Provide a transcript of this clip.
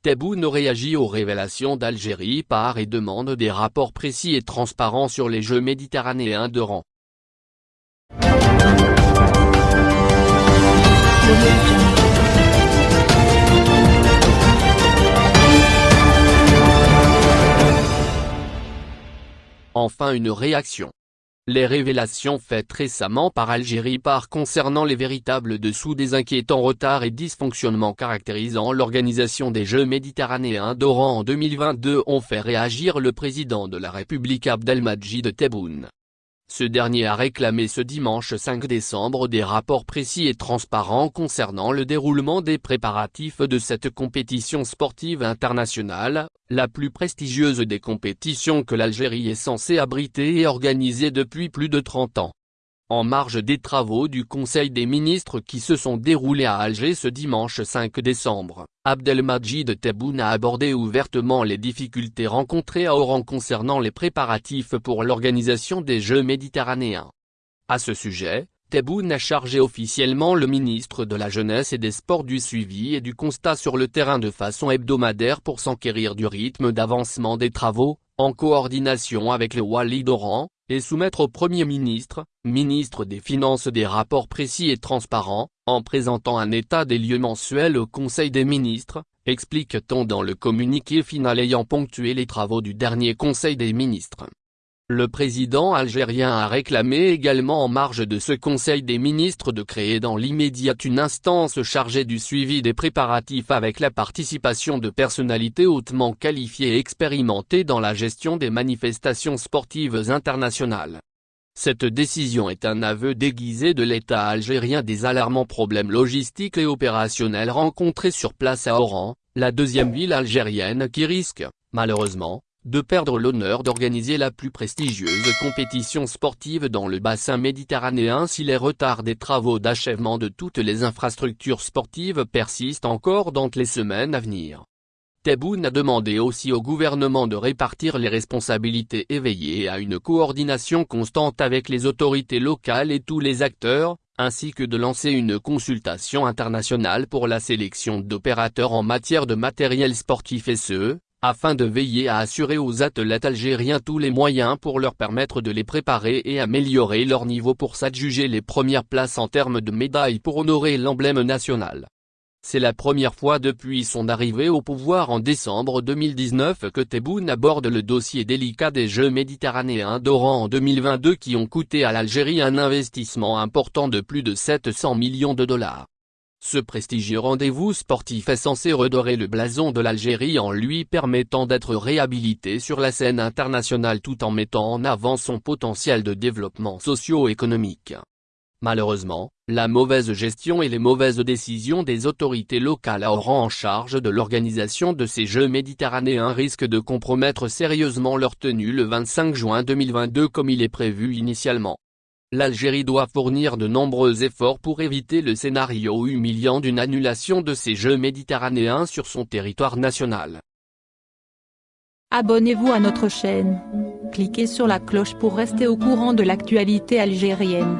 Tebboune réagit aux révélations d'Algérie par et demande des rapports précis et transparents sur les Jeux méditerranéens de rang. Enfin une réaction. Les révélations faites récemment par Algérie par concernant les véritables dessous des inquiétants retards et dysfonctionnements caractérisant l'organisation des Jeux méditerranéens d'Oran en 2022 ont fait réagir le président de la République Abdelmadjid Tebboune. Ce dernier a réclamé ce dimanche 5 décembre des rapports précis et transparents concernant le déroulement des préparatifs de cette compétition sportive internationale, la plus prestigieuse des compétitions que l'Algérie est censée abriter et organiser depuis plus de 30 ans. En marge des travaux du Conseil des ministres qui se sont déroulés à Alger ce dimanche 5 décembre, Abdelmajid Tebboune a abordé ouvertement les difficultés rencontrées à Oran concernant les préparatifs pour l'organisation des Jeux méditerranéens. À ce sujet, Tebboune a chargé officiellement le ministre de la Jeunesse et des Sports du suivi et du constat sur le terrain de façon hebdomadaire pour s'enquérir du rythme d'avancement des travaux, en coordination avec le Wali d'Oran, et soumettre au Premier ministre, ministre des Finances des rapports précis et transparents, en présentant un état des lieux mensuel au Conseil des ministres, explique-t-on dans le communiqué final ayant ponctué les travaux du dernier Conseil des ministres. Le président algérien a réclamé également en marge de ce Conseil des ministres de créer dans l'immédiat une instance chargée du suivi des préparatifs avec la participation de personnalités hautement qualifiées et expérimentées dans la gestion des manifestations sportives internationales. Cette décision est un aveu déguisé de l'État algérien des alarmants problèmes logistiques et opérationnels rencontrés sur place à Oran, la deuxième ville algérienne qui risque, malheureusement, de perdre l'honneur d'organiser la plus prestigieuse compétition sportive dans le bassin méditerranéen si les retards des travaux d'achèvement de toutes les infrastructures sportives persistent encore dans les semaines à venir. Tebboune a demandé aussi au gouvernement de répartir les responsabilités et veiller à une coordination constante avec les autorités locales et tous les acteurs, ainsi que de lancer une consultation internationale pour la sélection d'opérateurs en matière de matériel sportif et ce, afin de veiller à assurer aux athlètes algériens tous les moyens pour leur permettre de les préparer et améliorer leur niveau pour s'adjuger les premières places en termes de médailles pour honorer l'emblème national. C'est la première fois depuis son arrivée au pouvoir en décembre 2019 que Tebboune aborde le dossier délicat des Jeux méditerranéens d'Oran en 2022 qui ont coûté à l'Algérie un investissement important de plus de 700 millions de dollars. Ce prestigieux rendez-vous sportif est censé redorer le blason de l'Algérie en lui permettant d'être réhabilité sur la scène internationale tout en mettant en avant son potentiel de développement socio-économique. Malheureusement, la mauvaise gestion et les mauvaises décisions des autorités locales auront en charge de l'organisation de ces Jeux méditerranéens risquent de compromettre sérieusement leur tenue le 25 juin 2022 comme il est prévu initialement. L'Algérie doit fournir de nombreux efforts pour éviter le scénario humiliant d'une annulation de ces Jeux méditerranéens sur son territoire national. Abonnez-vous à notre chaîne. Cliquez sur la cloche pour rester au courant de l'actualité algérienne.